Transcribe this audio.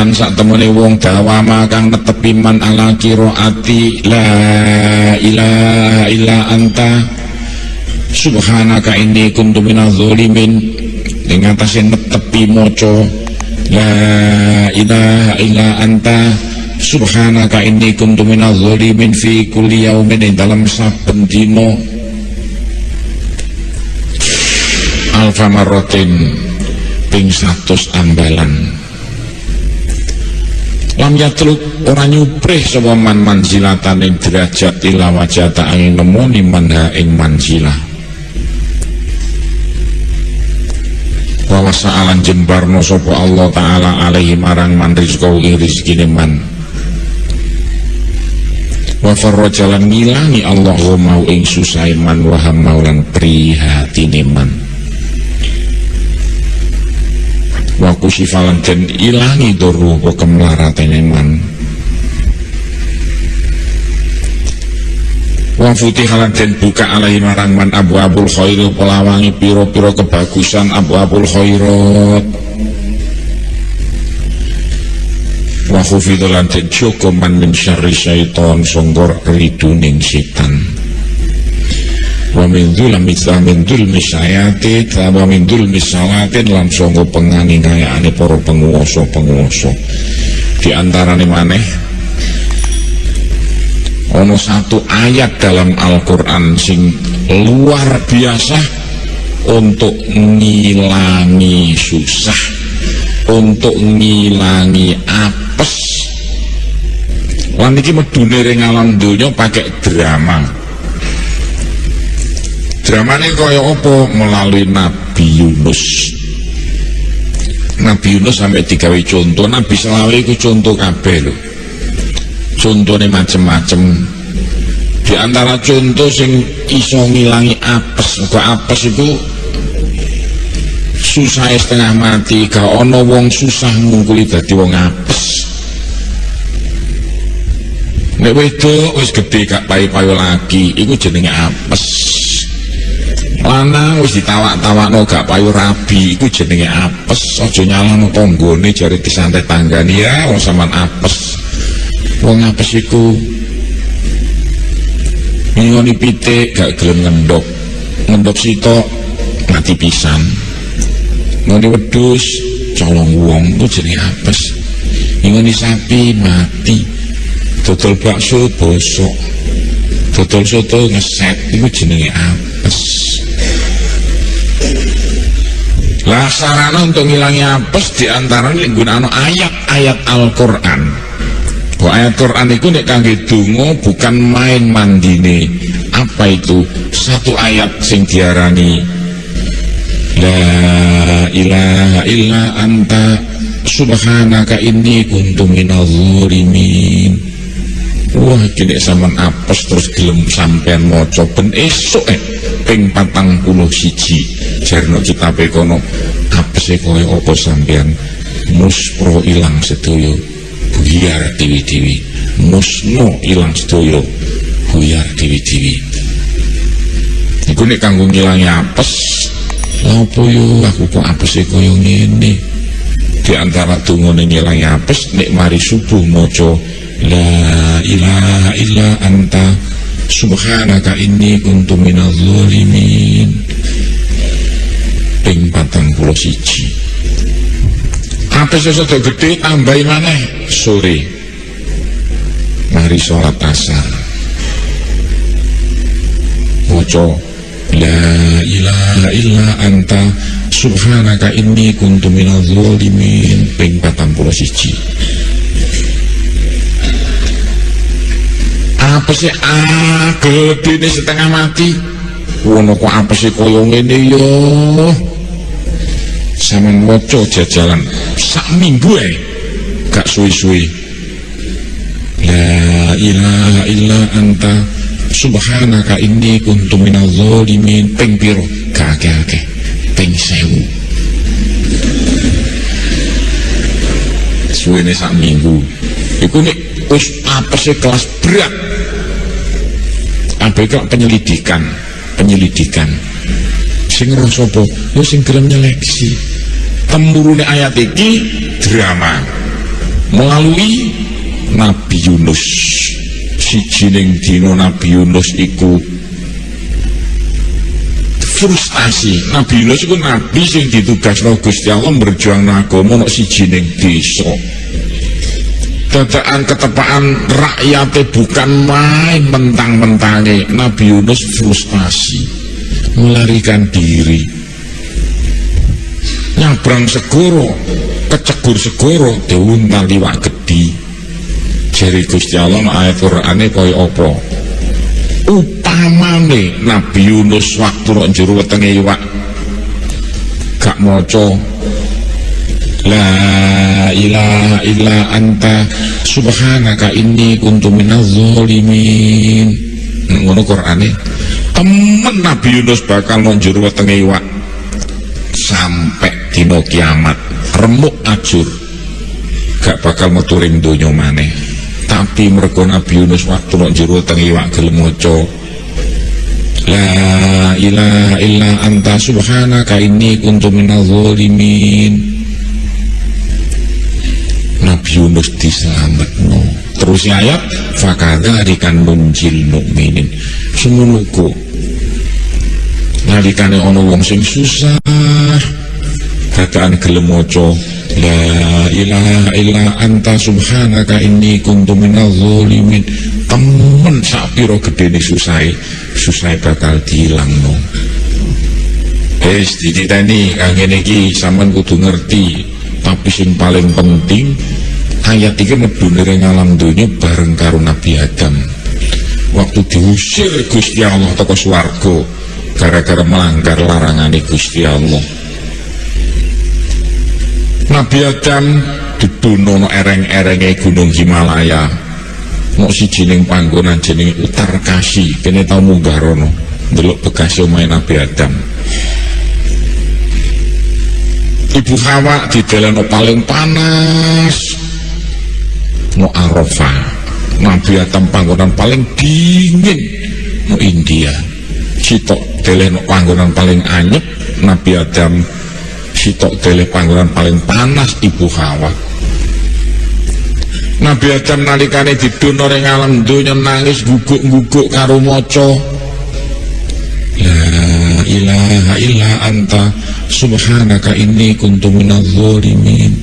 man sak temene wong dawama kang netepi man ala qiraati la ilaha illa anta. Subhanaka inni kuntu minadz zalimin. Ing atase netepi maca la ilaha illa anta. Subhanaka inni kuntu minadz zalimin fi kulli yaumin dalam saben dina. Alfa marratin ping 100 ambalan lam yatluk ora nyuprih sapa man manzilatan ing derajat ila wajata angin nemoni manha ing manzilah wa wasa'alan jembarno sapa Allah taala alaihi marang man rizqau ing rezekine man. Wa farrajalan ngilangi Allah mau ing susah man wa hamaulan prihatine man wa kusifalan den ilangi doru wa kemlaratene man wa futihalan den buka alaihi marang man abu abul khairu pelawangi piro-piro kebagusan abu abul khairat wa khufidulan den joko man min syarri syaiton songgor riduning setan wa min dzulmi min dzulmi sayati wa min dzulmi salatin lan sangka penganiayane para penguasa-penguasa. Di antarane maneh ono satu ayat dalam Al-Quran sing luar biasa untuk ngilangi susah untuk ngilangi apes. Lan iki medune ring alam donya pakai drama dramane kaya apa? Melalui Nabi Yunus. Nabi Yunus sampai digawe contoh. Nabi selawe itu contoh kabeh lho. Contohnya macem-macem. Di antara contoh sing iso ngilangi apes kok apes itu susah setengah mati. Gak ono wong susah ngungkuli dadi wong apes. Nek wedok wis gede gak payu-payu lagi iku jenenge apes lanang wis ditawak-tawakno gak payu rabi. Iku jenenge apes aja nyalano tanggane jare disantet tanggane. Ya wong sampean apes. Wong apes iku ngoni pitik gak gelem ngendok ngendok sitok mati pisan. Ngoni wedus colong wong iku jenenge apes. Ngoni sapi mati. Dodol bakso bosok. Dodol soto ngeset iku jenenge apes lah sarana untuk ngilangi apes di antara ini gunaan ayat-ayat Al-Quran. Bahwa ayat Quran itu nek kangge dungo bukan main mandine apa itu? Satu ayat sing diarani la ilaha illa anta subhanaka inni kuntu minal zalimin. Wah gini saman apes terus gelem sampean maca ben esuk eh ping patang puluh siji jarno kita pekono apes e kaya apa sampean muspro ilang sedoyo buyar dewi-dewi. Musno ilang sedoyo buyar dewi-dewi. Iku nek kanggo ngilangi apes apa yo? Aku kok apes e kaya ngene? Di antara dungane ngilangi apes nek mari subuh maca La ilaha illa anta Subhanaka inni kuntu minal zalimin. Ping patang pulau siji. Apa sesuatu gede tambahin mana Sore. Mari sholat asar. Moco La ilaha illa anta Subhanaka inni kuntu minal zalimin. Ping apa sih? Ah ini setengah mati. Wono kok apa sih koyong ini yo sama moco jajalan. Sak minggu eh gak suwi-suwi. La ilaha illa anta subhanaka inni kuntu minal zalimin. Ping piro? Kakek-kakek ping sewu. Suwi ini sak minggu. Iku nih wis apa sih kelas berat ABK penyelidikan penyelidikan. Sing rosopo yo sing gelem nyeleksi. Temurune ayat iki drama. Melalui Nabi Yunus. Si jining dino Nabi Yunus iku frustasi Nabi Yunus itu Nabi yang ditugas no Gusti Allah berjuang agama no si jining desa dadaan ketepaan rakyatnya bukan main mentang-mentangnya. Nabi Yunus frustasi melarikan diri. Nyabrang segoro kecegur segoro diuntal liwak gedi. Jari Gusti Allah ayat Qur'ane kaya apa? Upamane Nabi Yunus waktu nek jero wetenge iwak. Gak maca. La ilaha illa anta subhanaka inni kuntu minaz zalimin. Ngono Qur'ane temen Nabi Yunus bakal nang jero wetenge iwak. Sampai dina kiamat remuk ajur. Gak bakal metu ring donya maneh. Tapi mergo Nabi Yunus waktu jero wetenge iwak gelem maca La ilaha illa anta subhanaka inni kuntu minaz zalimin. Nabi Yunus diselametno. Terus ayat fakada dikan nunjil mukminin. Semunuku nalikane ono wong sing susah. Dadaan gelem maca la ilaha illa anta subhanaka inni kuntu minaz zalimin. Temen sak pira gedene susahe susahe bakal dilangno Wis dititeni kang ngene iki sampean kudu ngerti. Tapi sing paling penting ayat ini medune alam dunia bareng karo Nabi Adam. Waktu diusir Gusti Allah toko swarga gara-gara melanggar larangan Gusti Allah. Nabi Adam dibunuh no ereng-erenge gunung Himalaya. No si jining panggonan jining utar kasih kene tau munggah rono delok bekas omahe Nabi Adam. Ibu Hawa di dalam paling panas no Arafah. Nabi Adam panggonan paling dingin no India. Sitok dalam panggonan paling anyep Nabi Adam sitok dalam panggonan paling panas Ibu Hawa. Nabi Adam nalikane didun orang alam dunia nangis guguk-guguk karo moco La ilaha illa anta subhanaka inni kuntu minadh dhalimin